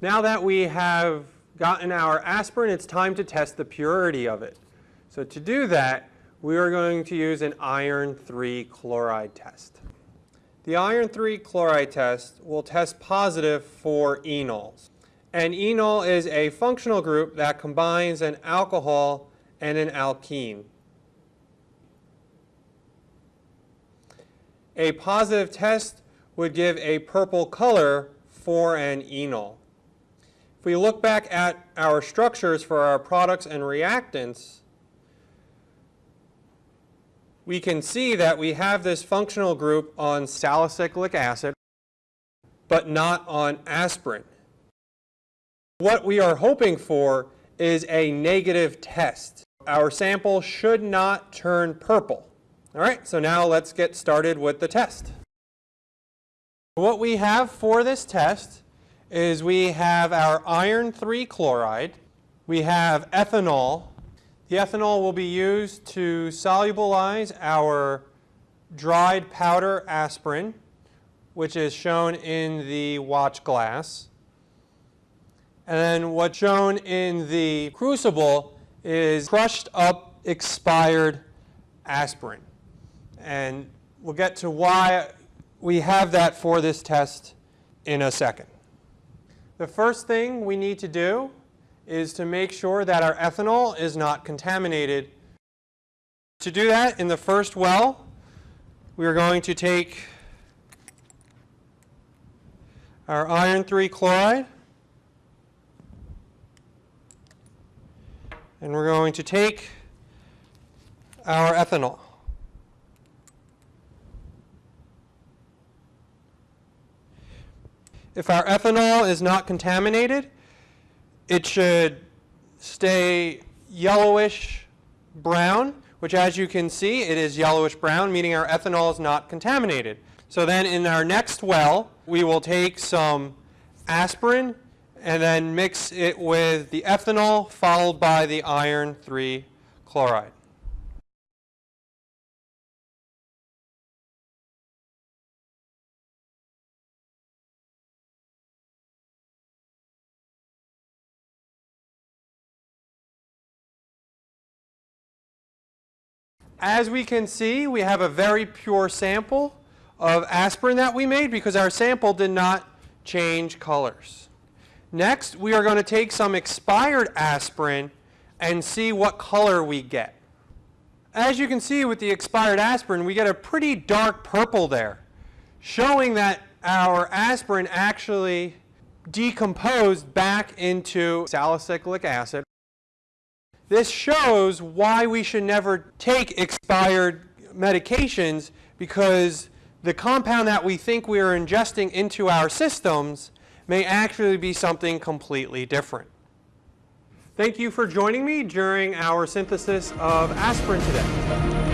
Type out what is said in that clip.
Now that we have gotten our aspirin, it's time to test the purity of it. So to do that, we are going to use an iron 3 chloride test. The iron 3 chloride test will test positive for enols. And enol is a functional group that combines an alcohol and an alkene. A positive test would give a purple color for an enol. We look back at our structures for our products and reactants, we can see that we have this functional group on salicylic acid, but not on aspirin. What we are hoping for is a negative test. Our sample should not turn purple. All right, so now let's get started with the test. What we have for this test is we have our iron 3 chloride, we have ethanol. The ethanol will be used to solubilize our dried powder aspirin, which is shown in the watch glass. And then what's shown in the crucible is crushed up expired aspirin. And we'll get to why we have that for this test in a second. The first thing we need to do is to make sure that our ethanol is not contaminated. To do that, in the first well, we are going to take our iron 3 chloride and we're going to take our ethanol. If our ethanol is not contaminated, it should stay yellowish brown, which as you can see, it is yellowish brown, meaning our ethanol is not contaminated. So then in our next well, we will take some aspirin and then mix it with the ethanol followed by the iron 3 chloride. As we can see, we have a very pure sample of aspirin that we made because our sample did not change colors. Next, we are going to take some expired aspirin and see what color we get. As you can see with the expired aspirin, we get a pretty dark purple there, showing that our aspirin actually decomposed back into salicylic acid. This shows why we should never take expired medications because the compound that we think we are ingesting into our systems may actually be something completely different. Thank you for joining me during our synthesis of aspirin today.